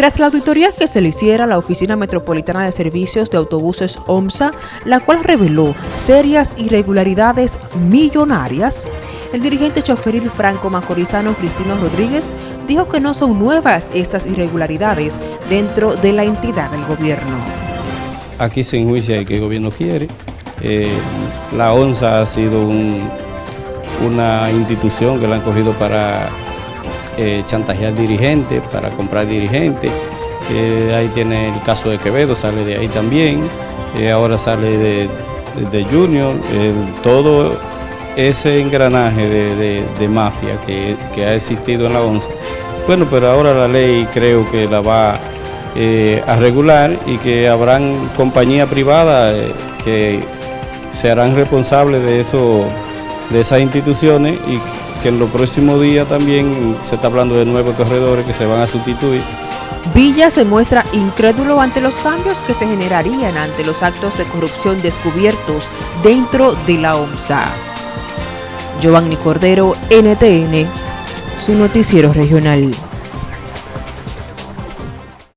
Tras la auditoría que se le hiciera a la Oficina Metropolitana de Servicios de Autobuses OMSA, la cual reveló serias irregularidades millonarias, el dirigente choferil franco macorizano Cristino Rodríguez dijo que no son nuevas estas irregularidades dentro de la entidad del gobierno. Aquí se enjuicia el que el gobierno quiere. Eh, la ONSA ha sido una institución que la han cogido para eh, chantajear dirigentes, para comprar dirigentes. Eh, ahí tiene el caso de Quevedo, sale de ahí también. Eh, ahora sale de, Junior. todo ese engranaje de, mafia que, ha existido en la ONCE. Bueno, pero ahora la ley creo que la va a regular y que habrán compañías privadas que se harán responsables de eso, de esas instituciones y que en los próximos días también se está hablando de nuevos corredores que se van a sustituir. Villa se muestra incrédulo ante los cambios que se generarían ante los actos de corrupción descubiertos dentro de la OMSA. Giovanni Cordero, NTN, su noticiero regional.